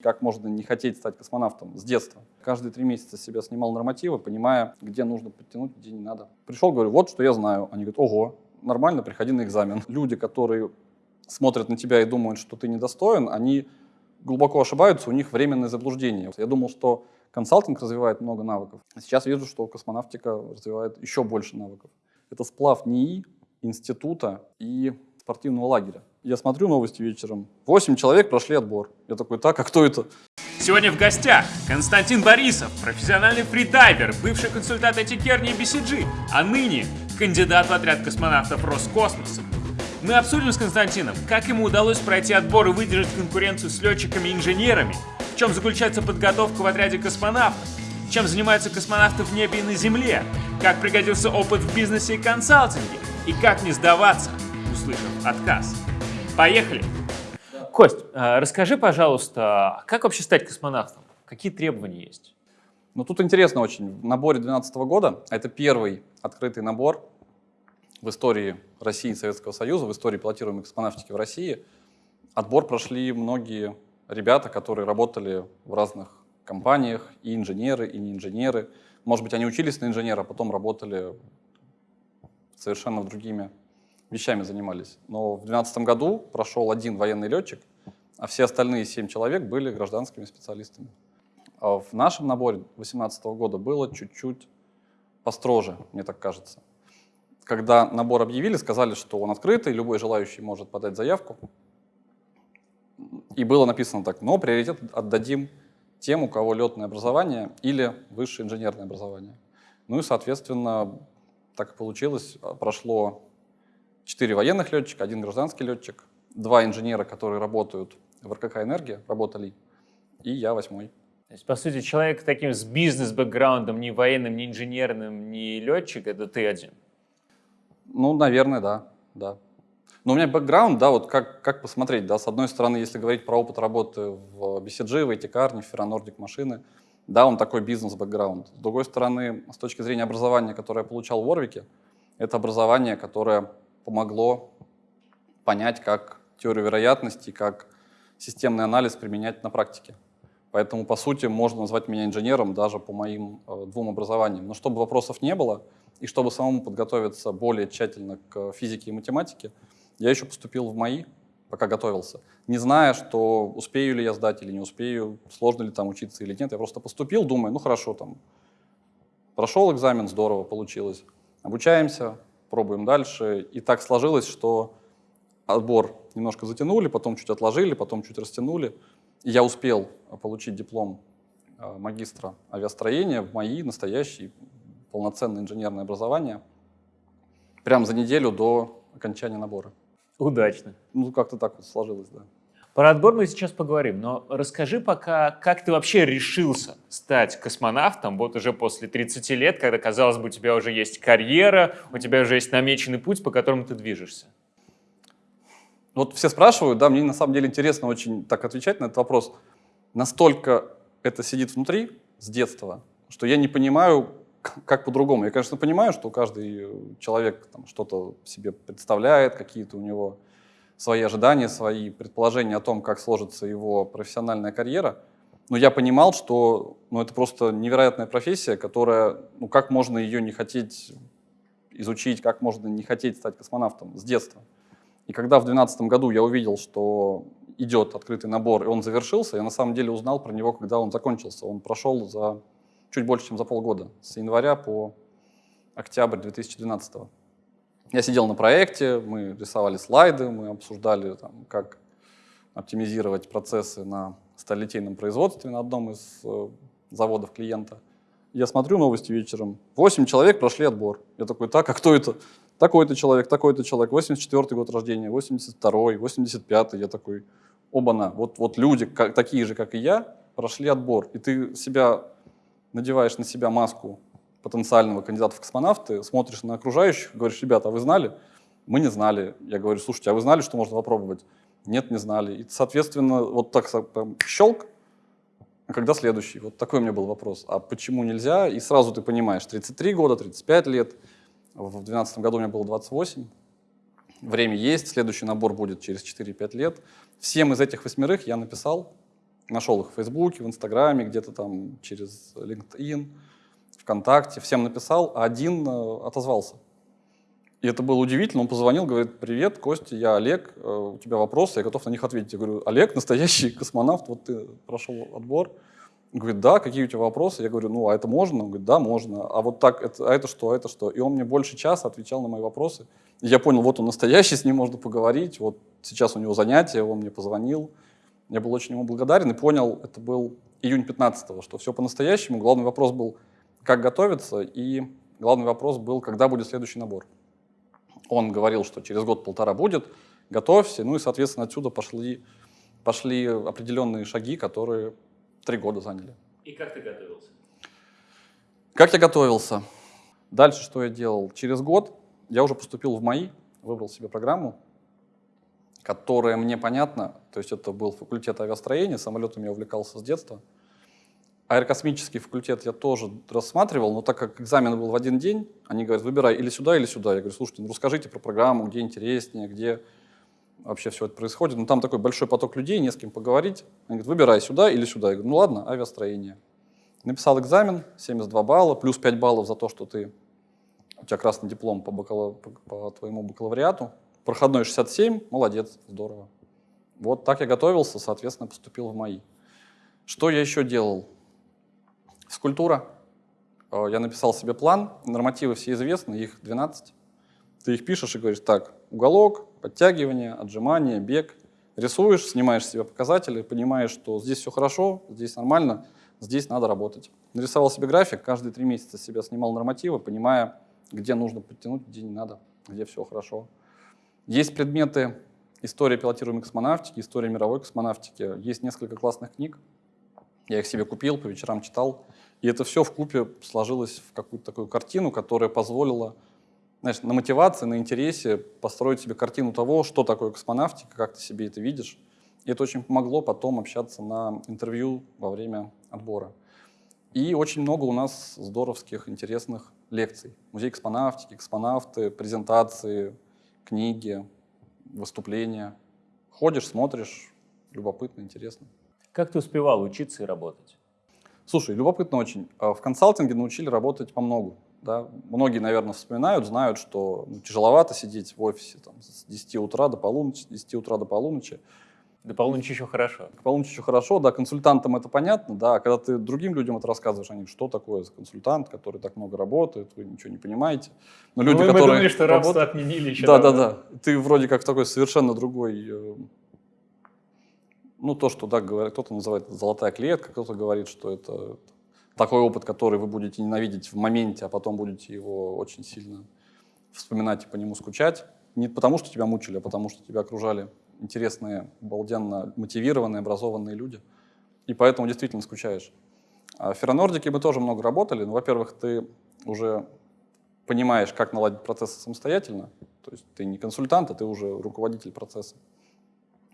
Как можно не хотеть стать космонавтом с детства? Каждые три месяца себя снимал нормативы, понимая, где нужно подтянуть, где не надо. Пришел, говорю, вот что я знаю. Они говорят, ого, нормально, приходи на экзамен. Люди, которые смотрят на тебя и думают, что ты недостоин, они глубоко ошибаются, у них временное заблуждение. Я думал, что консалтинг развивает много навыков. Сейчас вижу, что космонавтика развивает еще больше навыков. Это сплав НИИ, института и спортивного лагеря. Я смотрю новости вечером. Восемь человек прошли отбор. Я такой, так, а кто это? Сегодня в гостях Константин Борисов, профессиональный фридайвер, бывший консультант Этикерни BCG, а ныне кандидат в отряд космонавтов Роскосмоса. Мы обсудим с Константином, как ему удалось пройти отбор и выдержать конкуренцию с летчиками и инженерами, в чем заключается подготовка в отряде космонавтов, чем занимаются космонавты в небе и на Земле, как пригодился опыт в бизнесе и консалтинге, и как не сдаваться, услышав отказ. Поехали! Кость, а, расскажи, пожалуйста, как вообще стать космонавтом? Какие требования есть? Ну, тут интересно очень. В наборе 2012 года, а это первый открытый набор в истории России и Советского Союза, в истории пилотируемой космонавтики в России, отбор прошли многие ребята, которые работали в разных компаниях, и инженеры, и не инженеры. Может быть, они учились на инженера, а потом работали совершенно другими вещами занимались. Но в 2012 году прошел один военный летчик, а все остальные семь человек были гражданскими специалистами. А в нашем наборе 2018 года было чуть-чуть построже, мне так кажется. Когда набор объявили, сказали, что он открытый, любой желающий может подать заявку. И было написано так, но приоритет отдадим тем, у кого летное образование или высшее инженерное образование. Ну и, соответственно, так и получилось. Прошло четыре военных летчика, один гражданский летчик, два инженера, которые работают в РКК «Энергия», работали, и я восьмой. То есть, по сути, человек таким с бизнес-бэкграундом, ни военным, ни инженерным, ни летчик, это ты один? Ну, наверное, да, да. Но у меня бэкграунд, да, вот как, как посмотреть, да, с одной стороны, если говорить про опыт работы в BCG, в ATCAR, в Ферронордик машины, да, он такой бизнес-бэкграунд. С другой стороны, с точки зрения образования, которое я получал в Орвике, это образование, которое помогло понять, как теорию вероятности, как системный анализ применять на практике. Поэтому, по сути, можно назвать меня инженером даже по моим э, двум образованиям. Но чтобы вопросов не было, и чтобы самому подготовиться более тщательно к физике и математике, я еще поступил в МАИ, пока готовился, не зная, что успею ли я сдать или не успею, сложно ли там учиться или нет. Я просто поступил, думаю, ну хорошо, там, прошел экзамен, здорово получилось, обучаемся, пробуем дальше. И так сложилось, что отбор немножко затянули, потом чуть отложили, потом чуть растянули. И я успел получить диплом э, магистра авиастроения в МАИ, настоящий, полноценное инженерное образование, прямо за неделю до окончания набора. Удачно. Ну, как-то так вот сложилось, да. Про отбор мы сейчас поговорим, но расскажи пока, как ты вообще решился стать космонавтом, вот уже после 30 лет, когда, казалось бы, у тебя уже есть карьера, у тебя уже есть намеченный путь, по которому ты движешься. Вот все спрашивают, да, мне на самом деле интересно очень так отвечать на этот вопрос. Настолько это сидит внутри с детства, что я не понимаю, как по-другому. Я, конечно, понимаю, что каждый человек что-то себе представляет, какие-то у него свои ожидания, свои предположения о том, как сложится его профессиональная карьера. Но я понимал, что ну, это просто невероятная профессия, которая, ну как можно ее не хотеть изучить, как можно не хотеть стать космонавтом с детства. И когда в 2012 году я увидел, что идет открытый набор, и он завершился, я на самом деле узнал про него, когда он закончился. Он прошел за чуть больше, чем за полгода, с января по октябрь 2012 года. Я сидел на проекте, мы рисовали слайды, мы обсуждали, там, как оптимизировать процессы на сталилитейном производстве на одном из э, заводов клиента. Я смотрю новости вечером. Восемь человек прошли отбор. Я такой, так, а кто это? Такой-то человек, такой-то человек, 84 год рождения, 82-й, 85-й. Я такой, оба-на, вот, вот люди, как, такие же, как и я, прошли отбор. И ты себя надеваешь на себя маску потенциального кандидата в космонавты, смотришь на окружающих, говоришь, ребята, а вы знали? Мы не знали. Я говорю, слушайте, а вы знали, что можно попробовать? Нет, не знали. И, соответственно, вот так там, щелк, а когда следующий? Вот такой у меня был вопрос. А почему нельзя? И сразу ты понимаешь, 33 года, 35 лет. В 2012 году у меня было 28. Время есть, следующий набор будет через 4-5 лет. Всем из этих восьмерых я написал Нашел их в Фейсбуке, в Инстаграме, где-то там через LinkedIn, ВКонтакте, всем написал, а один э, отозвался. И это было удивительно, он позвонил, говорит, привет, Костя, я Олег, э, у тебя вопросы, я готов на них ответить. Я говорю, Олег, настоящий космонавт, вот ты прошел отбор. Он говорит, да, какие у тебя вопросы? Я говорю, ну, а это можно? Он говорит, да, можно. А вот так, это, а это что, а это что? И он мне больше часа отвечал на мои вопросы. И я понял, вот он настоящий, с ним можно поговорить, вот сейчас у него занятие, он мне позвонил. Я был очень ему благодарен и понял, это был июнь 15 что все по-настоящему. Главный вопрос был, как готовиться, и главный вопрос был, когда будет следующий набор. Он говорил, что через год-полтора будет, готовься, ну и, соответственно, отсюда пошли, пошли определенные шаги, которые три года заняли. И как ты готовился? Как я готовился? Дальше что я делал? Через год я уже поступил в МАИ, выбрал себе программу, которая мне понятна, то есть это был факультет авиастроения, самолетами я увлекался с детства. Аэрокосмический факультет я тоже рассматривал, но так как экзамен был в один день, они говорят, выбирай или сюда, или сюда. Я говорю, слушайте, ну расскажите про программу, где интереснее, где вообще все это происходит. Ну там такой большой поток людей, не с кем поговорить. Они говорят, выбирай сюда или сюда. Я говорю, ну ладно, авиастроение. Написал экзамен, 72 балла, плюс 5 баллов за то, что ты, у тебя красный диплом по, бакала, по, по твоему бакалавриату. Проходной 67, молодец, здорово. Вот так я готовился, соответственно, поступил в МАИ. Что я еще делал? Физкультура. Э, я написал себе план, нормативы все известны, их 12. Ты их пишешь и говоришь, так, уголок, подтягивание, отжимание, бег. Рисуешь, снимаешь себе показатели, понимаешь, что здесь все хорошо, здесь нормально, здесь надо работать. Нарисовал себе график, каждые три месяца себя снимал нормативы, понимая, где нужно подтянуть, где не надо, где все хорошо. Есть предметы история пилотируемой космонавтики, история мировой космонавтики. Есть несколько классных книг, я их себе купил, по вечерам читал. И это все в купе сложилось в какую-то такую картину, которая позволила знаешь, на мотивации, на интересе построить себе картину того, что такое космонавтика, как ты себе это видишь. И это очень помогло потом общаться на интервью во время отбора. И очень много у нас здоровских, интересных лекций. Музей космонавтики, космонавты, презентации, книги, выступления. Ходишь, смотришь, любопытно, интересно. Как ты успевал учиться и работать? Слушай, любопытно очень. А в консалтинге научили работать по многу. Да? Многие, наверное, вспоминают, знают, что ну, тяжеловато сидеть в офисе там, с 10 утра до полуночи, с 10 утра до полуночи. До полуночи еще хорошо. К полуночи еще хорошо, да, консультантам это понятно, да, а когда ты другим людям это рассказываешь, они, что такое за консультант, который так много работает, вы ничего не понимаете. Но люди, ну, которые мы думали, что рабство работают, отменили еще Да, давно. да, да. Ты вроде как такой совершенно другой э, ну, то, что, да, кто-то называет золотая клетка, кто-то говорит, что это такой опыт, который вы будете ненавидеть в моменте, а потом будете его очень сильно вспоминать и по нему скучать. Не потому, что тебя мучили, а потому, что тебя окружали интересные, обалденно мотивированные, образованные люди. И поэтому действительно скучаешь. А в Ферронордике мы тоже много работали. Ну, во-первых, ты уже понимаешь, как наладить процессы самостоятельно. То есть ты не консультант, а ты уже руководитель процесса.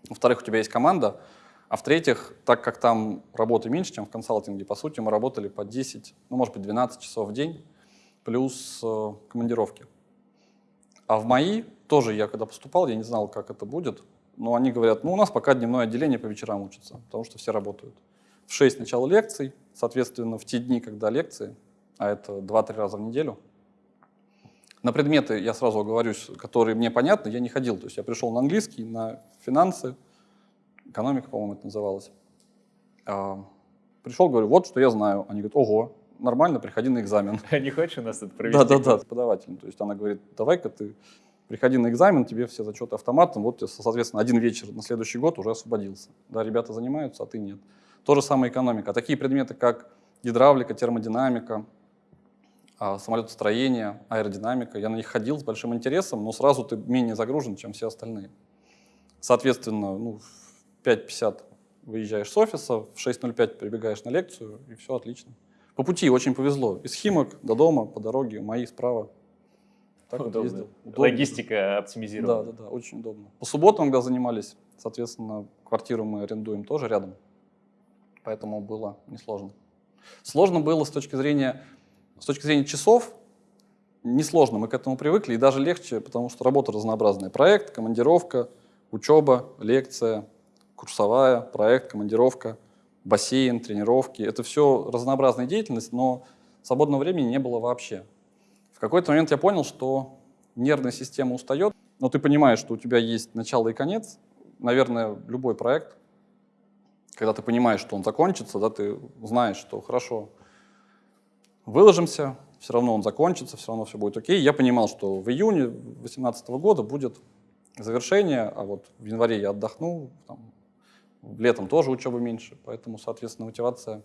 Во-вторых, у тебя есть команда. А в-третьих, так как там работы меньше, чем в консалтинге, по сути, мы работали по 10, ну, может быть, 12 часов в день, плюс э, командировки. А в МАИ тоже я когда поступал, я не знал, как это будет, но они говорят, ну, у нас пока дневное отделение по вечерам учится, потому что все работают. В 6 начало лекций, соответственно, в те дни, когда лекции, а это 2-3 раза в неделю, на предметы, я сразу оговорюсь, которые мне понятны, я не ходил. То есть я пришел на английский, на финансы, экономика, по-моему, это называлось. А, пришел, говорю, вот что я знаю. Они говорят, ого, нормально, приходи на экзамен. А не хочешь у нас это провести? Да-да-да, преподаватель. То есть она говорит, давай-ка ты приходи на экзамен, тебе все зачеты автоматом, вот, соответственно, один вечер на следующий год уже освободился. Да, ребята занимаются, а ты нет. То же самое экономика. Такие предметы, как гидравлика, термодинамика, а, самолетостроение, аэродинамика. Я на них ходил с большим интересом, но сразу ты менее загружен, чем все остальные. Соответственно, ну, в 5.50 выезжаешь с офиса, в 6.05 прибегаешь на лекцию, и все отлично. По пути очень повезло. Из Химок до дома, по дороге, мои справа. Так удобно. Вот ездил. Удобно. Логистика оптимизирована. Да, да, да, очень удобно. По субботам, когда занимались, соответственно, квартиру мы арендуем тоже рядом, поэтому было несложно. Сложно было с точки зрения с точки зрения часов, несложно, мы к этому привыкли, и даже легче, потому что работа разнообразная. Проект, командировка, учеба, лекция, курсовая, проект, командировка, бассейн, тренировки. Это все разнообразная деятельность, но свободного времени не было вообще. В какой-то момент я понял, что нервная система устает, но ты понимаешь, что у тебя есть начало и конец. Наверное, любой проект, когда ты понимаешь, что он закончится, да, ты знаешь, что хорошо, выложимся, все равно он закончится, все равно все будет окей. Я понимал, что в июне 2018 года будет завершение, а вот в январе я отдохну, там, летом тоже учебы меньше, поэтому, соответственно, мотивация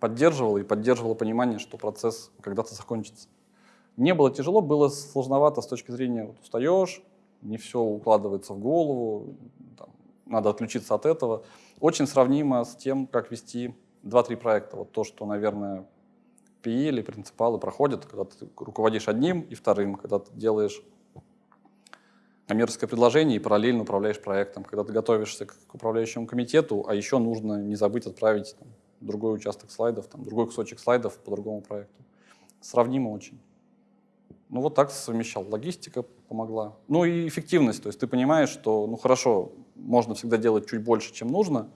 поддерживала и поддерживала понимание, что процесс когда-то закончится. Не было тяжело, было сложновато с точки зрения, вот устаешь, не все укладывается в голову, там, надо отключиться от этого. Очень сравнимо с тем, как вести 2-3 проекта. Вот то, что, наверное, PE или принципалы проходят, когда ты руководишь одним и вторым, когда ты делаешь коммерческое предложение и параллельно управляешь проектом, когда ты готовишься к управляющему комитету, а еще нужно не забыть отправить там, другой участок слайдов, там, другой кусочек слайдов по другому проекту. Сравнимо очень. Ну вот так совмещал. Логистика помогла. Ну и эффективность. То есть ты понимаешь, что, ну хорошо, можно всегда делать чуть больше, чем нужно.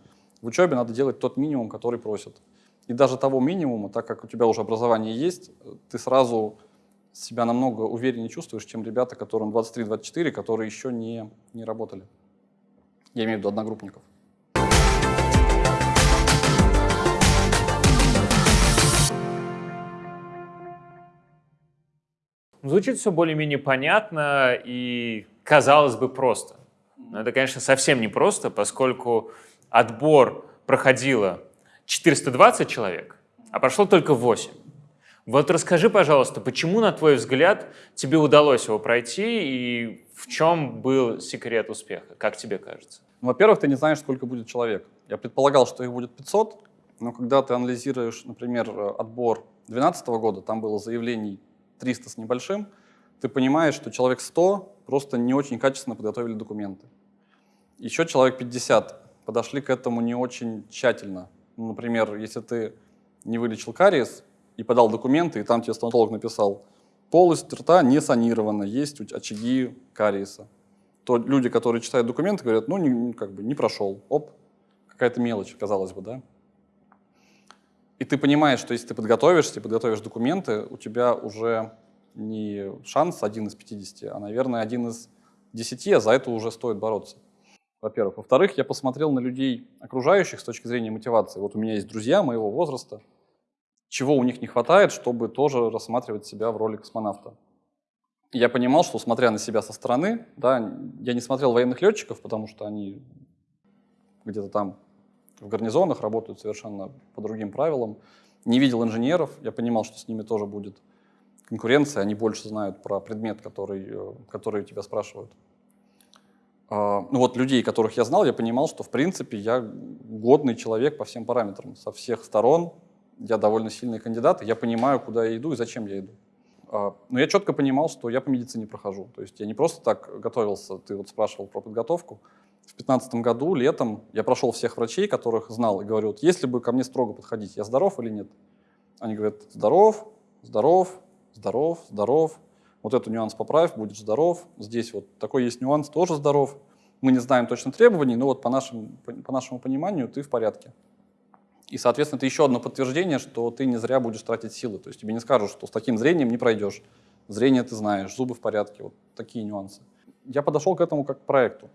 В учебе надо делать тот минимум, который просят. И даже того минимума, так как у тебя уже образование есть, ты сразу себя намного увереннее чувствуешь, чем ребята, которым 23-24, которые еще не, не работали. Я имею в виду одногруппников. Звучит все более-менее понятно и, казалось бы, просто. Но это, конечно, совсем не просто, поскольку отбор проходило 420 человек, а прошло только 8. Вот расскажи, пожалуйста, почему, на твой взгляд, тебе удалось его пройти и в чем был секрет успеха, как тебе кажется? Ну, во-первых, ты не знаешь, сколько будет человек. Я предполагал, что их будет 500, но когда ты анализируешь, например, отбор 2012 года, там было заявлений 300 с небольшим, ты понимаешь, что человек 100 просто не очень качественно подготовили документы. Еще человек 50 подошли к этому не очень тщательно. Например, если ты не вылечил кариес и подал документы, и там тебе стоматолог написал, полость рта не санирована, есть очаги кариеса, то люди, которые читают документы, говорят, ну, не, как бы не прошел, оп, какая-то мелочь, казалось бы, да. И ты понимаешь, что если ты подготовишься, подготовишь документы, у тебя уже не шанс один из 50, а, наверное, один из 10, а за это уже стоит бороться во-первых. Во-вторых, я посмотрел на людей окружающих с точки зрения мотивации. Вот у меня есть друзья моего возраста, чего у них не хватает, чтобы тоже рассматривать себя в роли космонавта. Я понимал, что, смотря на себя со стороны, да, я не смотрел военных летчиков, потому что они где-то там в гарнизонах работают совершенно по другим правилам. Не видел инженеров, я понимал, что с ними тоже будет конкуренция, они больше знают про предмет, который, э, который тебя спрашивают. А, ну вот людей, которых я знал, я понимал, что в принципе я годный человек по всем параметрам. Со всех сторон я довольно сильный кандидат, я понимаю, куда я иду и зачем я иду. А, но я четко понимал, что я по медицине прохожу. То есть я не просто так готовился, ты вот спрашивал про подготовку. В 2015 году, летом, я прошел всех врачей, которых знал, и говорю, вот если бы ко мне строго подходить, я здоров или нет? Они говорят, здоров, здоров, здоров, здоров вот этот нюанс поправь, будешь здоров. Здесь вот такой есть нюанс, тоже здоров. Мы не знаем точно требований, но вот по, нашим, по нашему пониманию ты в порядке. И, соответственно, это еще одно подтверждение, что ты не зря будешь тратить силы. То есть тебе не скажут, что с таким зрением не пройдешь. Зрение ты знаешь, зубы в порядке, вот такие нюансы. Я подошел к этому как к проекту.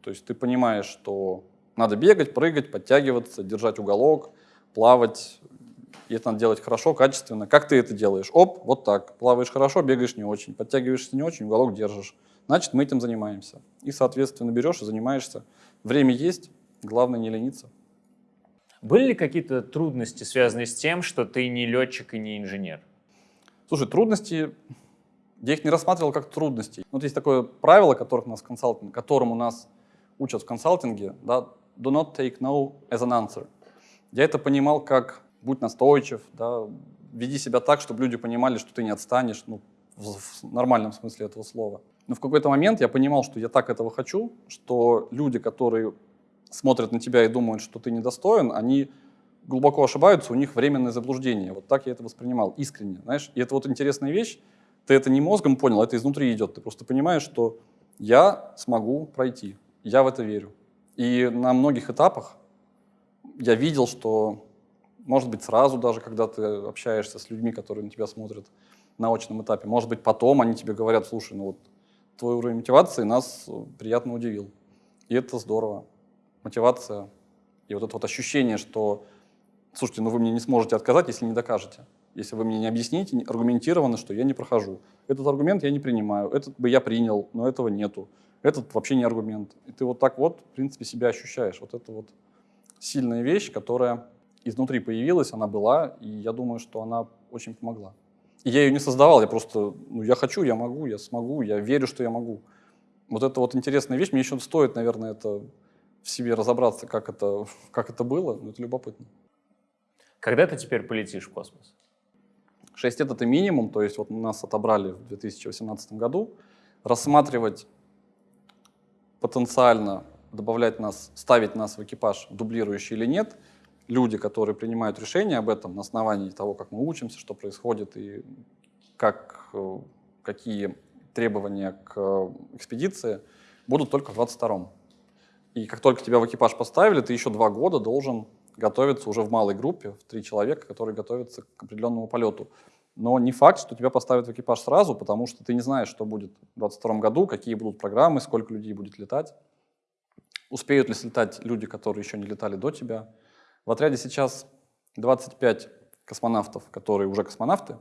То есть ты понимаешь, что надо бегать, прыгать, подтягиваться, держать уголок, плавать, и это надо делать хорошо, качественно. Как ты это делаешь? Оп, вот так. Плаваешь хорошо, бегаешь не очень, подтягиваешься не очень, уголок держишь. Значит, мы этим занимаемся. И, соответственно, берешь и занимаешься. Время есть, главное не лениться. Были ли какие-то трудности, связанные с тем, что ты не летчик и не инженер? Слушай, трудности, я их не рассматривал как трудности. Вот есть такое правило, которых нас консалтинг, которому нас учат в консалтинге, да, do not take no as an answer. Я это понимал как будь настойчив, да, веди себя так, чтобы люди понимали, что ты не отстанешь, ну, в, в нормальном смысле этого слова. Но в какой-то момент я понимал, что я так этого хочу, что люди, которые смотрят на тебя и думают, что ты недостоин, они глубоко ошибаются, у них временное заблуждение. Вот так я это воспринимал, искренне, знаешь. И это вот интересная вещь, ты это не мозгом понял, это изнутри идет. Ты просто понимаешь, что я смогу пройти, я в это верю. И на многих этапах я видел, что, может быть, сразу даже, когда ты общаешься с людьми, которые на тебя смотрят на очном этапе, может быть, потом они тебе говорят, слушай, ну вот твой уровень мотивации нас приятно удивил. И это здорово. Мотивация и вот это вот ощущение, что, слушайте, ну вы мне не сможете отказать, если не докажете. Если вы мне не объясните аргументированно, что я не прохожу. Этот аргумент я не принимаю, этот бы я принял, но этого нету. Этот вообще не аргумент. И ты вот так вот, в принципе, себя ощущаешь. Вот это вот сильная вещь, которая изнутри появилась, она была, и я думаю, что она очень помогла. И я ее не создавал, я просто, ну, я хочу, я могу, я смогу, я верю, что я могу. Вот это вот интересная вещь, мне еще стоит, наверное, это в себе разобраться, как это, как это было, но это любопытно. Когда ты теперь полетишь в космос? 6 лет — это минимум, то есть вот нас отобрали в 2018 году. Рассматривать потенциально, добавлять нас, ставить нас в экипаж дублирующий или нет, люди, которые принимают решения об этом на основании того, как мы учимся, что происходит и как, э, какие требования к экспедиции, будут только в 22-м. И как только тебя в экипаж поставили, ты еще два года должен готовиться уже в малой группе, в три человека, которые готовятся к определенному полету. Но не факт, что тебя поставят в экипаж сразу, потому что ты не знаешь, что будет в 2022 году, какие будут программы, сколько людей будет летать. Успеют ли слетать люди, которые еще не летали до тебя. В отряде сейчас 25 космонавтов, которые уже космонавты.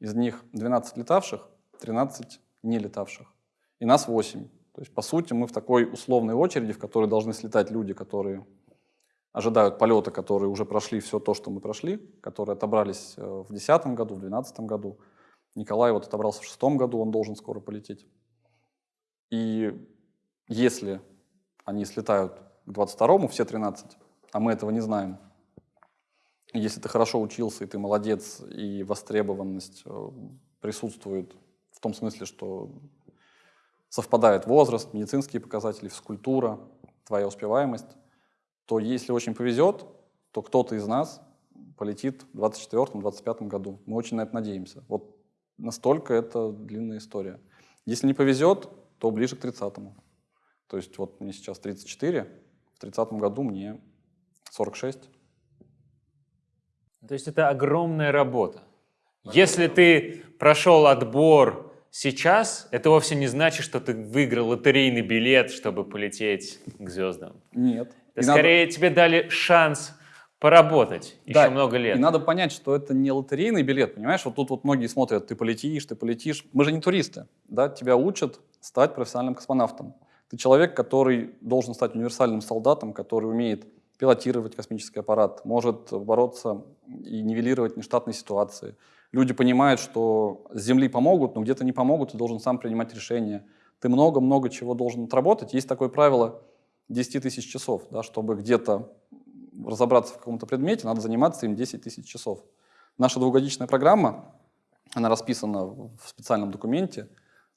Из них 12 летавших, 13 не летавших. И нас 8. То есть, по сути, мы в такой условной очереди, в которой должны слетать люди, которые ожидают полета, которые уже прошли все то, что мы прошли, которые отобрались э, в 2010 году, в 2012 году. Николай вот отобрался в 2006 году, он должен скоро полететь. И если они слетают к 22-му, все 13, а мы этого не знаем, если ты хорошо учился, и ты молодец, и востребованность э, присутствует в том смысле, что совпадает возраст, медицинские показатели, физкультура, твоя успеваемость, то если очень повезет, то кто-то из нас полетит в 2024-2025 году. Мы очень на это надеемся. Вот настолько это длинная история. Если не повезет, то ближе к 30-му. То есть вот мне сейчас 34, в 30-м году мне 46. То есть это огромная работа. Если ты прошел отбор Сейчас это вовсе не значит, что ты выиграл лотерейный билет, чтобы полететь к звездам. Нет. Это скорее надо... тебе дали шанс поработать да. еще много лет. И надо понять, что это не лотерейный билет, понимаешь? Вот тут вот многие смотрят, ты полетишь, ты полетишь. Мы же не туристы, да? Тебя учат стать профессиональным космонавтом. Ты человек, который должен стать универсальным солдатом, который умеет пилотировать космический аппарат, может бороться и нивелировать нештатные ситуации, люди понимают, что с Земли помогут, но где-то не помогут, ты должен сам принимать решения. Ты много-много чего должен отработать. Есть такое правило 10 тысяч часов, да, чтобы где-то разобраться в каком-то предмете, надо заниматься им 10 тысяч часов. Наша двухгодичная программа, она расписана в специальном документе,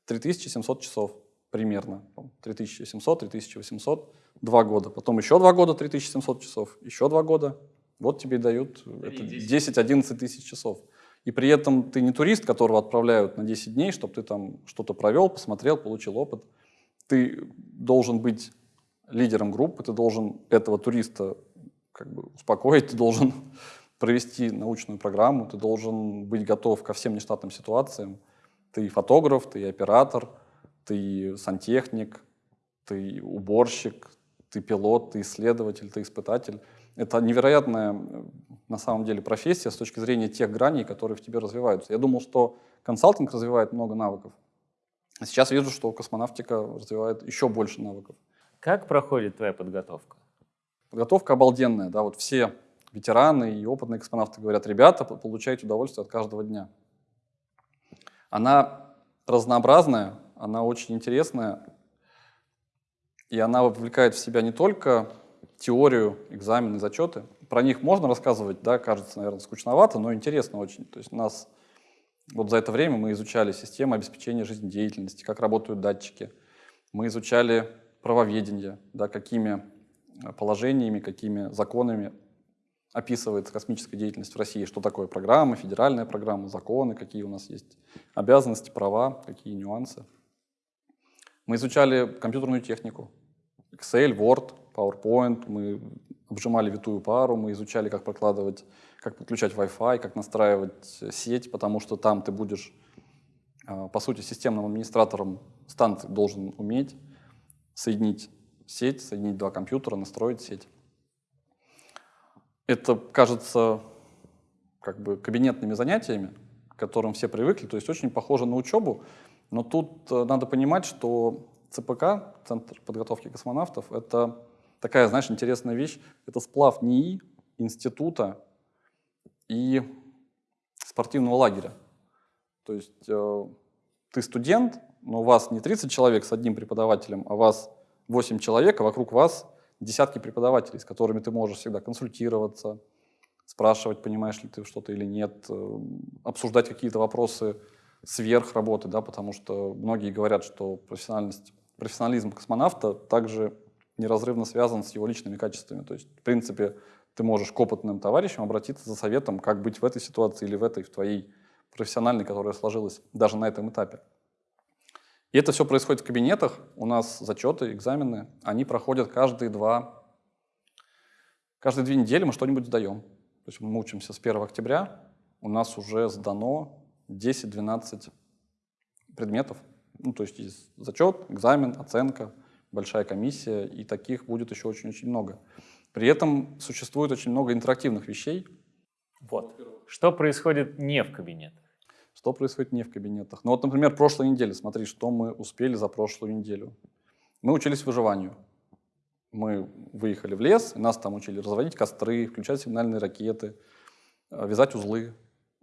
3700 часов примерно. 3700, 3800, два года. Потом еще два года 3700 часов, еще два года. Вот тебе дают 10-11 тысяч часов. И при этом ты не турист, которого отправляют на 10 дней, чтобы ты там что-то провел, посмотрел, получил опыт. Ты должен быть лидером группы, ты должен этого туриста как бы успокоить, ты должен провести научную программу, ты должен быть готов ко всем нештатным ситуациям. Ты фотограф, ты оператор, ты сантехник, ты уборщик, ты пилот, ты исследователь, ты испытатель. Это невероятная на самом деле профессия с точки зрения тех граней, которые в тебе развиваются. Я думал, что консалтинг развивает много навыков. А сейчас вижу, что космонавтика развивает еще больше навыков. Как проходит твоя подготовка? Подготовка обалденная. Да? Вот все ветераны и опытные космонавты говорят, ребята, получайте удовольствие от каждого дня. Она разнообразная, она очень интересная, и она вовлекает в себя не только теорию, экзамены, зачеты. Про них можно рассказывать, да, кажется, наверное, скучновато, но интересно очень. То есть у нас вот за это время мы изучали систему обеспечения жизнедеятельности, как работают датчики. Мы изучали правоведение, да, какими э, положениями, какими законами описывается космическая деятельность в России, что такое программа, федеральная программа, законы, какие у нас есть обязанности, права, какие нюансы. Мы изучали компьютерную технику, Excel, Word, PowerPoint, мы обжимали витую пару, мы изучали, как прокладывать, как подключать Wi-Fi, как настраивать сеть, потому что там ты будешь, а, по сути, системным администратором станции должен уметь соединить сеть, соединить два компьютера, настроить сеть. Это кажется как бы кабинетными занятиями, к которым все привыкли, то есть очень похоже на учебу, но тут э, надо понимать, что ЦПК, Центр подготовки космонавтов, это такая, знаешь, интересная вещь. Это сплав НИИ, института и спортивного лагеря. То есть э, ты студент, но у вас не 30 человек с одним преподавателем, а у вас 8 человек, а вокруг вас десятки преподавателей, с которыми ты можешь всегда консультироваться, спрашивать, понимаешь ли ты что-то или нет, э, обсуждать какие-то вопросы сверх работы, да, потому что многие говорят, что профессиональность, профессионализм космонавта также неразрывно связан с его личными качествами. То есть, в принципе, ты можешь к опытным товарищам обратиться за советом, как быть в этой ситуации или в этой, в твоей профессиональной, которая сложилась даже на этом этапе. И это все происходит в кабинетах. У нас зачеты, экзамены, они проходят каждые два, каждые две недели мы что-нибудь сдаем. То есть мы учимся с 1 октября, у нас уже сдано 10-12 предметов. Ну, то есть есть зачет, экзамен, оценка, большая комиссия, и таких будет еще очень-очень много. При этом существует очень много интерактивных вещей. Вот. Что происходит не в кабинетах? Что происходит не в кабинетах? Ну вот, например, прошлой неделе, смотри, что мы успели за прошлую неделю. Мы учились выживанию. Мы выехали в лес, нас там учили разводить костры, включать сигнальные ракеты, э, вязать узлы,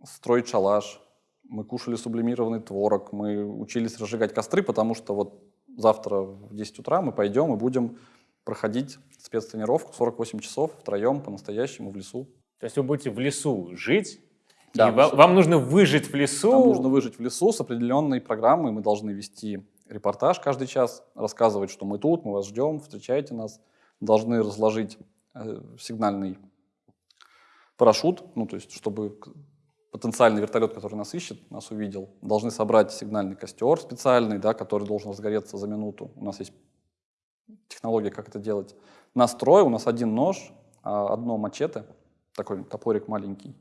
строить шалаш. Мы кушали сублимированный творог, мы учились разжигать костры, потому что вот завтра в 10 утра мы пойдем и будем проходить спецтренировку 48 часов втроем по-настоящему в лесу. То есть вы будете в лесу жить, Да, и вам нужно выжить в лесу. Нам нужно выжить в лесу с определенной программой. Мы должны вести репортаж каждый час, рассказывать, что мы тут, мы вас ждем, встречайте нас. Должны разложить э, сигнальный парашют, ну, то есть, чтобы потенциальный вертолет, который нас ищет, нас увидел. Должны собрать сигнальный костер специальный, да, который должен разгореться за минуту. У нас есть технология, как это делать. Нас трое, у нас один нож, а одно мачете, такой топорик маленький.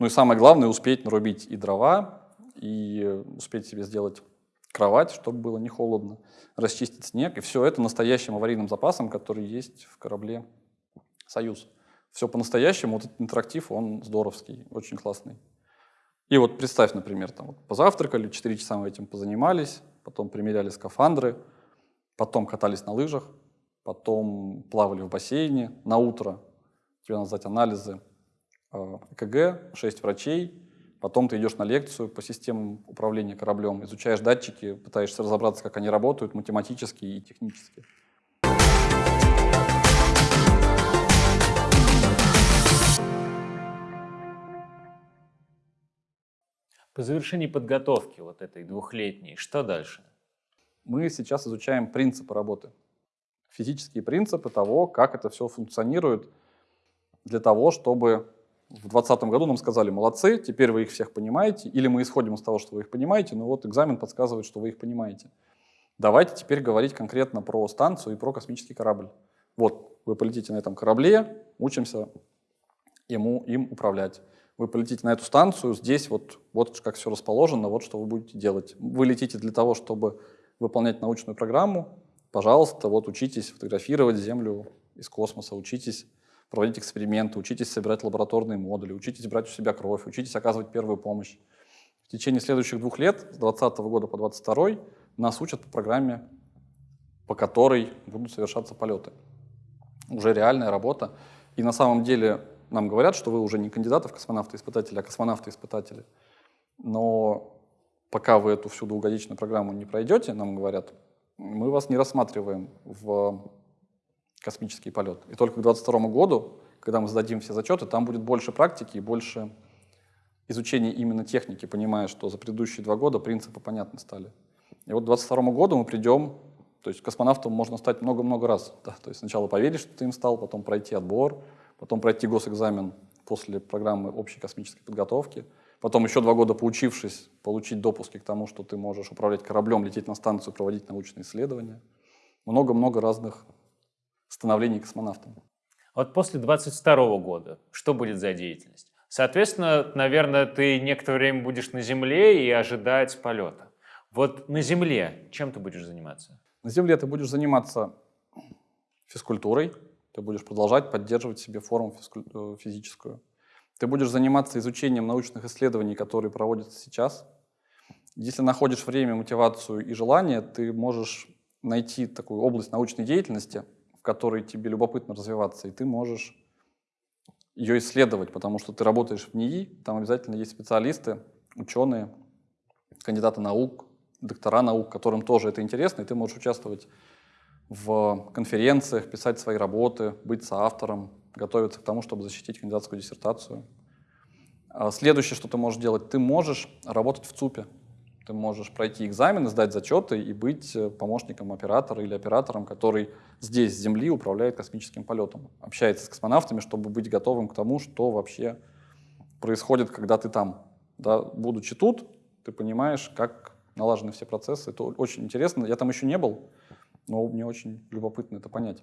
Ну и самое главное, успеть нарубить и дрова, и успеть себе сделать кровать, чтобы было не холодно, расчистить снег. И все это настоящим аварийным запасом, который есть в корабле «Союз». Все по-настоящему, вот этот интерактив, он здоровский, очень классный. И вот представь, например, там вот позавтракали, 4 часа мы этим позанимались, потом примеряли скафандры, потом катались на лыжах, потом плавали в бассейне, на утро тебе надо сдать анализы, э, ЭКГ, 6 врачей, потом ты идешь на лекцию по системам управления кораблем, изучаешь датчики, пытаешься разобраться, как они работают математически и технически. По завершении подготовки вот этой двухлетней, что дальше? Мы сейчас изучаем принципы работы, физические принципы того, как это все функционирует, для того, чтобы в 2020 году нам сказали, молодцы, теперь вы их всех понимаете, или мы исходим из того, что вы их понимаете, но вот экзамен подсказывает, что вы их понимаете. Давайте теперь говорить конкретно про станцию и про космический корабль. Вот, вы полетите на этом корабле, учимся ему, им управлять. Вы полетите на эту станцию, здесь вот, вот как все расположено, вот что вы будете делать. Вы летите для того, чтобы выполнять научную программу, пожалуйста, вот учитесь фотографировать Землю из космоса, учитесь проводить эксперименты, учитесь собирать лабораторные модули, учитесь брать у себя кровь, учитесь оказывать первую помощь. В течение следующих двух лет, с 2020 года по 2022, нас учат по программе, по которой будут совершаться полеты. Уже реальная работа. И на самом деле нам говорят, что вы уже не кандидаты в космонавты-испытатели, а космонавты-испытатели. Но пока вы эту всю двухгодичную программу не пройдете, нам говорят, мы вас не рассматриваем в космический полет. И только к 2022 году, когда мы сдадим все зачеты, там будет больше практики и больше изучения именно техники, понимая, что за предыдущие два года принципы понятны стали. И вот к 2022 году мы придем, то есть космонавтом можно стать много-много раз. Да? То есть сначала поверить, что ты им стал, потом пройти отбор, потом пройти госэкзамен после программы общей космической подготовки, потом еще два года поучившись, получить допуски к тому, что ты можешь управлять кораблем, лететь на станцию, проводить научные исследования. Много-много разных становлении космонавтом. Вот после 22 года что будет за деятельность? Соответственно, наверное, ты некоторое время будешь на Земле и ожидать полета. Вот на Земле чем ты будешь заниматься? На Земле ты будешь заниматься физкультурой, ты будешь продолжать поддерживать себе форму э, физическую. Ты будешь заниматься изучением научных исследований, которые проводятся сейчас. Если находишь время, мотивацию и желание, ты можешь найти такую область научной деятельности, в которой тебе любопытно развиваться, и ты можешь ее исследовать, потому что ты работаешь в НИИ, там обязательно есть специалисты, ученые, кандидаты наук, доктора наук, которым тоже это интересно, и ты можешь участвовать в конференциях, писать свои работы, быть соавтором, готовиться к тому, чтобы защитить кандидатскую диссертацию. А следующее, что ты можешь делать, ты можешь работать в ЦУПе. Ты можешь пройти экзамены, сдать зачеты и быть э, помощником оператора или оператором, который здесь, с Земли, управляет космическим полетом. Общается с космонавтами, чтобы быть готовым к тому, что вообще происходит, когда ты там. Да, будучи тут, ты понимаешь, как налажены все процессы. Это очень интересно. Я там еще не был, но мне очень любопытно это понять.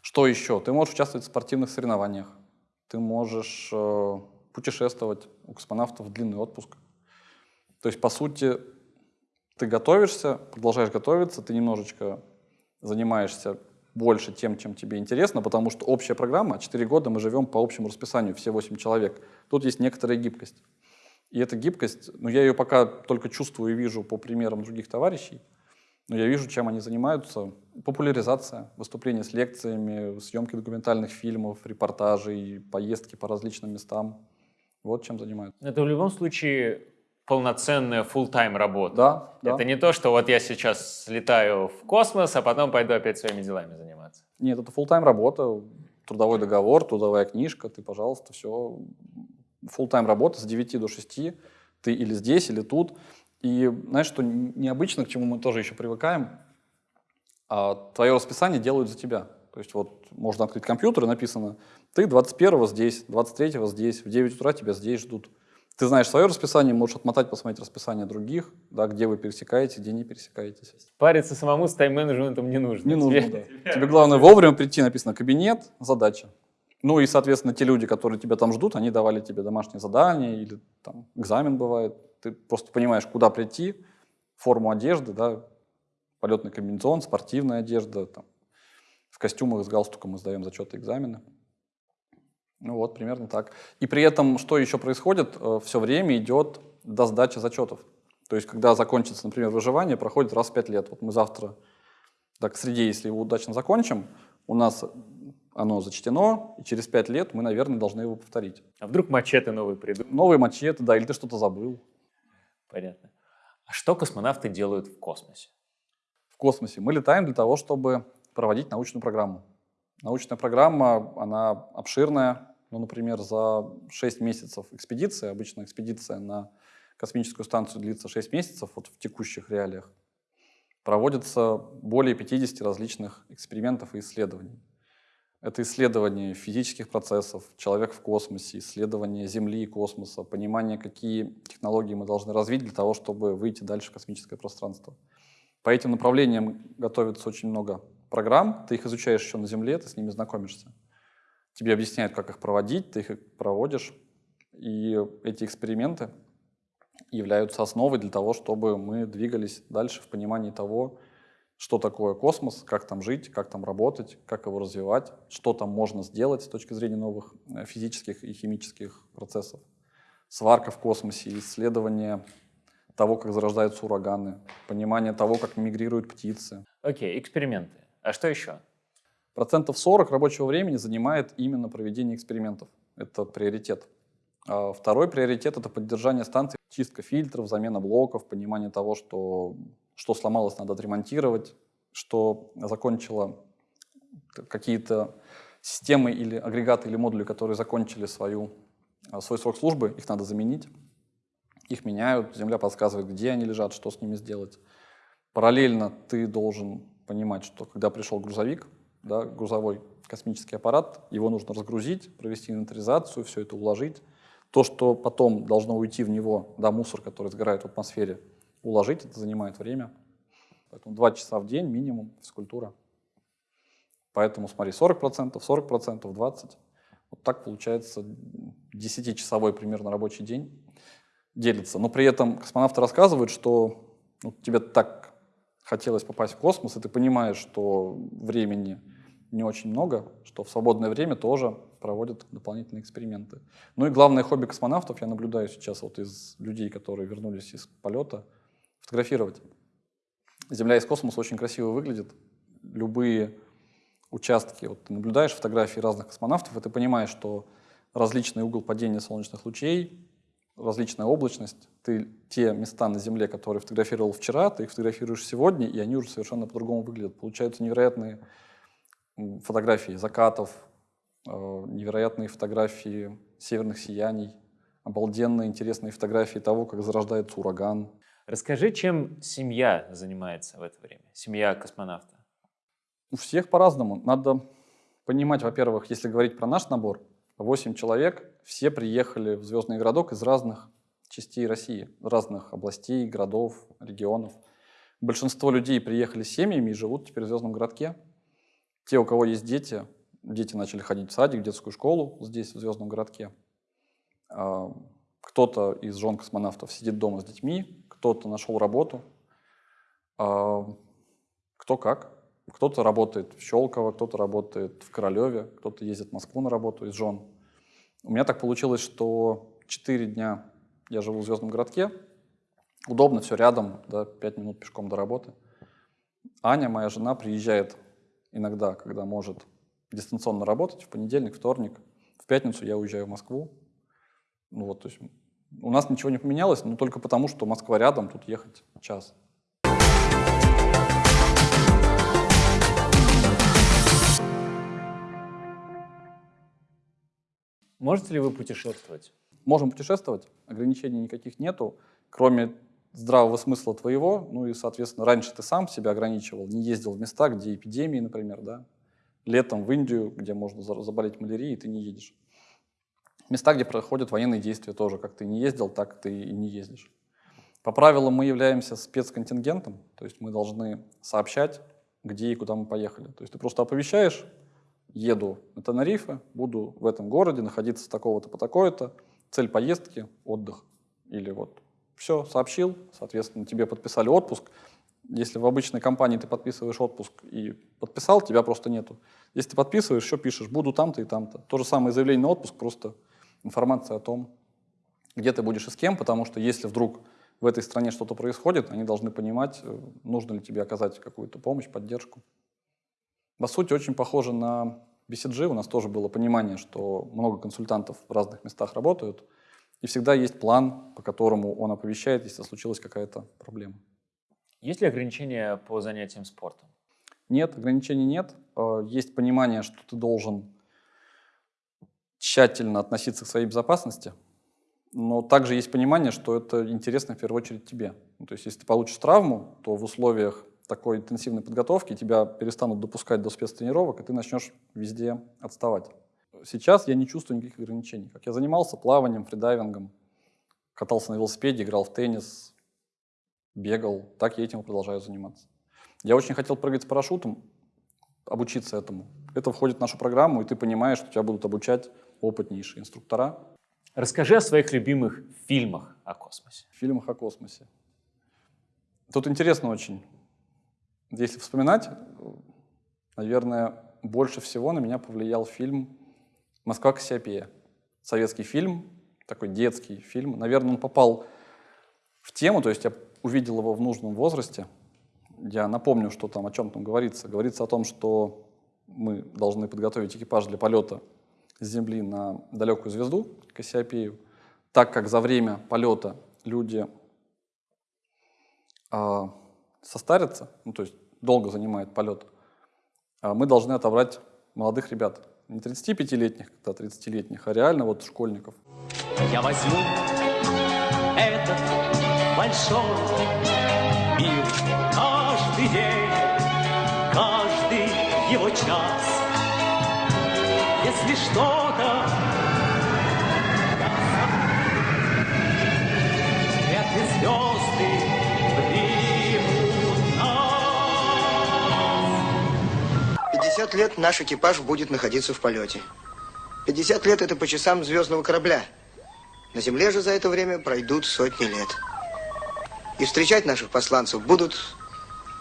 Что еще? Ты можешь участвовать в спортивных соревнованиях. Ты можешь э, путешествовать. У космонавтов длинный отпуск. То есть, по сути, ты готовишься, продолжаешь готовиться, ты немножечко занимаешься больше тем, чем тебе интересно, потому что общая программа, 4 года мы живем по общему расписанию, все 8 человек. Тут есть некоторая гибкость. И эта гибкость, ну я ее пока только чувствую и вижу по примерам других товарищей, но я вижу, чем они занимаются. Популяризация, выступления с лекциями, съемки документальных фильмов, репортажей, поездки по различным местам. Вот чем занимаются. Это в любом случае полноценная full-time работа. Да, да. Это не то, что вот я сейчас слетаю в космос, а потом пойду опять своими делами заниматься. Нет, это full-time работа, трудовой договор, трудовая книжка, ты, пожалуйста, все full-time работа с 9 до 6, ты или здесь, или тут. И знаешь, что необычно, к чему мы тоже еще привыкаем, а твое расписание делают за тебя. То есть вот можно открыть компьютер, и написано, ты 21-го здесь, 23-го здесь, в 9 утра тебя здесь ждут. Ты знаешь свое расписание, можешь отмотать, посмотреть расписание других, да, где вы пересекаете, где не пересекаетесь. Париться самому с тайм-менеджментом не нужно. Не нужно, да. Тебе главное вовремя прийти, написано кабинет, задача. Ну и, соответственно, те люди, которые тебя там ждут, они давали тебе домашние задания или там экзамен бывает. Ты просто понимаешь, куда прийти, форму одежды, да, полетный комбинезон, спортивная одежда, там, в костюмах с галстуком мы сдаем зачеты экзамены. Ну вот, примерно так. И при этом, что еще происходит, э, все время идет до сдачи зачетов. То есть, когда закончится, например, выживание, проходит раз в пять лет. Вот мы завтра, так, к среде, если его удачно закончим, у нас оно зачтено, и через пять лет мы, наверное, должны его повторить. А вдруг мачете новые придут? Новые мачете, да, или ты что-то забыл. Понятно. А что космонавты делают в космосе? В космосе мы летаем для того, чтобы проводить научную программу. Научная программа, она обширная. Ну, например, за 6 месяцев экспедиции, обычно экспедиция на космическую станцию длится 6 месяцев, вот в текущих реалиях, проводится более 50 различных экспериментов и исследований. Это исследование физических процессов, человек в космосе, исследование Земли и космоса, понимание, какие технологии мы должны развить для того, чтобы выйти дальше в космическое пространство. По этим направлениям готовится очень много программ, ты их изучаешь еще на Земле, ты с ними знакомишься. Тебе объясняют, как их проводить, ты их проводишь. И эти эксперименты являются основой для того, чтобы мы двигались дальше в понимании того, что такое космос, как там жить, как там работать, как его развивать, что там можно сделать с точки зрения новых э, физических и химических процессов. Сварка в космосе, исследование того, как зарождаются ураганы, понимание того, как мигрируют птицы. Окей, okay, эксперименты. А что еще? Процентов 40 рабочего времени занимает именно проведение экспериментов. Это приоритет. А второй приоритет — это поддержание станции, чистка фильтров, замена блоков, понимание того, что, что сломалось, надо отремонтировать, что закончило какие-то системы или агрегаты или модули, которые закончили свою, а, свой срок службы, их надо заменить. Их меняют, Земля подсказывает, где они лежат, что с ними сделать. Параллельно ты должен понимать, что когда пришел грузовик, да, грузовой космический аппарат, его нужно разгрузить, провести инвентаризацию, все это уложить. То, что потом должно уйти в него, да, мусор, который сгорает в атмосфере, уложить, это занимает время. Поэтому два часа в день минимум физкультура. Поэтому смотри, 40%, 40%, 20%. Вот так получается 10-часовой примерно рабочий день делится. Но при этом космонавты рассказывают, что ну, тебе так хотелось попасть в космос, и ты понимаешь, что времени не очень много, что в свободное время тоже проводят дополнительные эксперименты. Ну и главное хобби космонавтов, я наблюдаю сейчас вот из людей, которые вернулись из полета, фотографировать. Земля из космоса очень красиво выглядит. Любые участки, вот ты наблюдаешь фотографии разных космонавтов, и ты понимаешь, что различный угол падения солнечных лучей, различная облачность, ты те места на Земле, которые фотографировал вчера, ты их фотографируешь сегодня, и они уже совершенно по-другому выглядят. Получаются невероятные фотографии закатов, э, невероятные фотографии северных сияний, обалденные интересные фотографии того, как зарождается ураган. Расскажи, чем семья занимается в это время, семья космонавта? У всех по-разному. Надо понимать, во-первых, если говорить про наш набор, 8 человек, все приехали в Звездный городок из разных частей России, разных областей, городов, регионов. Большинство людей приехали с семьями и живут теперь в Звездном городке. Те, у кого есть дети, дети начали ходить в садик, в детскую школу здесь, в Звездном городке. А, кто-то из жен космонавтов сидит дома с детьми, кто-то нашел работу, а, кто как. Кто-то работает в Щелково, кто-то работает в Королеве, кто-то ездит в Москву на работу из жен. У меня так получилось, что 4 дня я живу в Звездном городке, удобно, все рядом, да, 5 минут пешком до работы. Аня, моя жена, приезжает иногда, когда может дистанционно работать, в понедельник, вторник. В пятницу я уезжаю в Москву. Ну вот, то есть у нас ничего не поменялось, но только потому, что Москва рядом, тут ехать час. Можете ли вы путешествовать? Можем путешествовать, ограничений никаких нету, кроме здравого смысла твоего, ну и, соответственно, раньше ты сам себя ограничивал, не ездил в места, где эпидемии, например, да, летом в Индию, где можно заболеть малярией, ты не едешь. Места, где проходят военные действия тоже, как ты не ездил, так ты и не ездишь. По правилам мы являемся спецконтингентом, то есть мы должны сообщать, где и куда мы поехали. То есть ты просто оповещаешь, еду на Тенерифе, буду в этом городе находиться такого-то по такое-то, цель поездки, отдых. Или вот все, сообщил, соответственно, тебе подписали отпуск. Если в обычной компании ты подписываешь отпуск и подписал, тебя просто нету. Если ты подписываешь, еще пишешь, буду там-то и там-то. То же самое заявление на отпуск, просто информация о том, где ты будешь и с кем, потому что если вдруг в этой стране что-то происходит, они должны понимать, э, нужно ли тебе оказать какую-то помощь, поддержку. По сути, очень похоже на BCG. У нас тоже было понимание, что много консультантов в разных местах работают, и всегда есть план, по которому он оповещает, если случилась какая-то проблема. Есть ли ограничения по занятиям спортом? Нет, ограничений нет. Э, есть понимание, что ты должен тщательно относиться к своей безопасности, но также есть понимание, что это интересно в первую очередь тебе. Ну, то есть если ты получишь травму, то в условиях такой интенсивной подготовки тебя перестанут допускать до спецтренировок, и ты начнешь везде отставать. Сейчас я не чувствую никаких ограничений. Как я занимался плаванием, фридайвингом, катался на велосипеде, играл в теннис, бегал, так я этим продолжаю заниматься. Я очень хотел прыгать с парашютом, обучиться этому. Это входит в нашу программу, и ты понимаешь, что тебя будут обучать опытнейшие инструктора. Расскажи о своих любимых фильмах о космосе. Фильмах о космосе. Тут интересно очень. Если вспоминать, наверное, больше всего на меня повлиял фильм «Москва Кассиопея». Советский фильм, такой детский фильм. Наверное, он попал в тему, то есть я увидел его в нужном возрасте. Я напомню, что там, о чем там говорится. Говорится о том, что мы должны подготовить экипаж для полета с Земли на далекую звезду, Кассиопею, так как за время полета люди а, состарятся, ну, то есть долго занимает полет, а мы должны отобрать молодых ребят. Не 35-летних, когда 30-летних, а реально вот школьников. Я возьму этот большой мир каждый день, каждый его час. Если что-то Эти звезды 50 50 лет наш экипаж будет находиться в полете. 50 лет это по часам звездного корабля. На Земле же за это время пройдут сотни лет. И встречать наших посланцев будут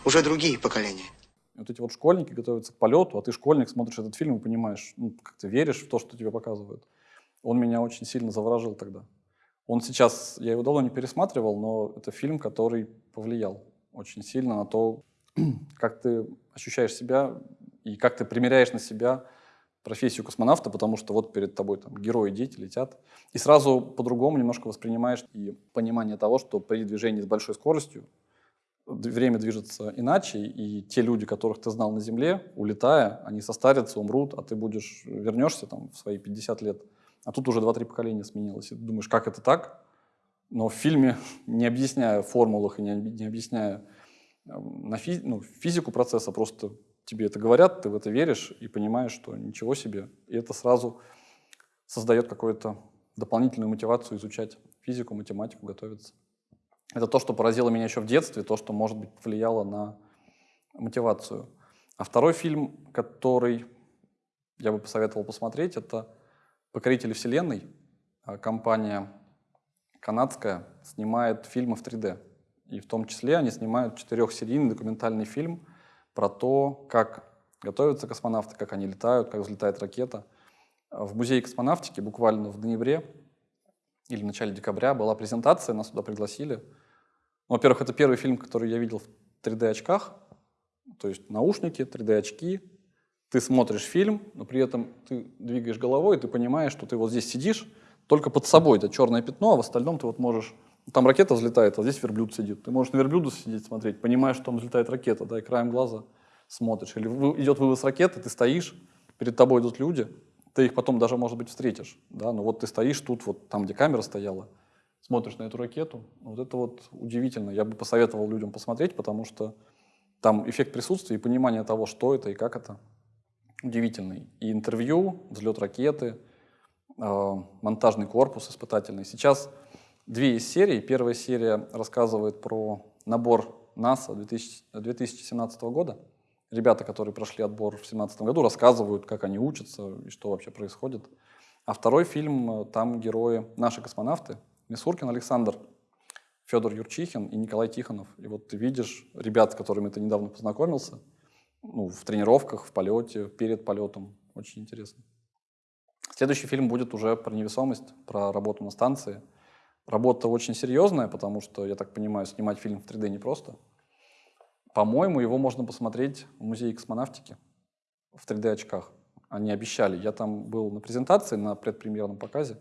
уже другие поколения. Вот эти вот школьники готовятся к полету, а ты школьник, смотришь этот фильм и понимаешь, ну, как ты веришь в то, что тебе показывают. Он меня очень сильно заворожил тогда. Он сейчас, я его давно не пересматривал, но это фильм, который повлиял очень сильно на то, как ты ощущаешь себя и как ты примеряешь на себя профессию космонавта, потому что вот перед тобой там герои, дети летят. И сразу по-другому немножко воспринимаешь и понимание того, что при движении с большой скоростью время движется иначе, и те люди, которых ты знал на Земле, улетая, они состарятся, умрут, а ты будешь, вернешься там в свои 50 лет, а тут уже 2-3 поколения сменилось. И ты думаешь, как это так? Но в фильме, не объясняя формулах и не, не объясняя эм, на фи, ну, физику процесса, просто тебе это говорят, ты в это веришь и понимаешь, что ничего себе. И это сразу создает какую-то дополнительную мотивацию изучать физику, математику, готовиться. Это то, что поразило меня еще в детстве, то, что, может быть, повлияло на мотивацию. А второй фильм, который я бы посоветовал посмотреть, это «Покорители вселенной». А компания канадская снимает фильмы в 3D. И в том числе они снимают четырехсерийный документальный фильм про то, как готовятся космонавты, как они летают, как взлетает ракета. В музее космонавтики буквально в ноябре или в начале декабря была презентация, нас туда пригласили. Ну, во-первых, это первый фильм, который я видел в 3D-очках, то есть наушники, 3D-очки. Ты смотришь фильм, но при этом ты двигаешь головой, и ты понимаешь, что ты вот здесь сидишь, только под собой это черное пятно, а в остальном ты вот можешь... Там ракета взлетает, а здесь верблюд сидит. Ты можешь на верблюда сидеть, смотреть, понимаешь, что там взлетает ракета, да, и краем глаза смотришь. Или идет вывоз ракеты, ты стоишь, перед тобой идут люди, ты их потом даже, может быть, встретишь, да, но вот ты стоишь тут, вот там, где камера стояла, смотришь на эту ракету, вот это вот удивительно. Я бы посоветовал людям посмотреть, потому что там эффект присутствия и понимание того, что это и как это, удивительный. И интервью, взлет ракеты, э, монтажный корпус испытательный. Сейчас две из серий. Первая серия рассказывает про набор НАСА 2000 2017 года. Ребята, которые прошли отбор в 2017 году, рассказывают, как они учатся и что вообще происходит. А второй фильм, э, там герои, наши космонавты, Мисуркин Александр, Федор Юрчихин и Николай Тихонов. И вот ты видишь ребят, с которыми ты недавно познакомился, ну, в тренировках, в полете, перед полетом. Очень интересно. Следующий фильм будет уже про невесомость, про работу на станции. Работа очень серьезная, потому что, я так понимаю, снимать фильм в 3D непросто. По-моему, его можно посмотреть в музее космонавтики в 3D-очках. Они обещали. Я там был на презентации, на предпремьерном показе.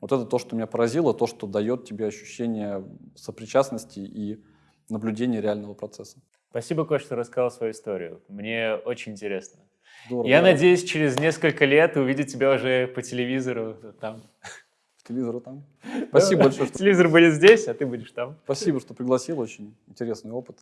Вот это то, что меня поразило, то, что дает тебе ощущение сопричастности и наблюдения реального процесса. Спасибо, Кош, что рассказал свою историю. Мне очень интересно. Здорово. Я надеюсь, через несколько лет увидеть тебя уже по телевизору там. Телевизор там. Спасибо большое, что, Телевизор будет здесь, а ты будешь там. спасибо, что пригласил. Очень интересный опыт.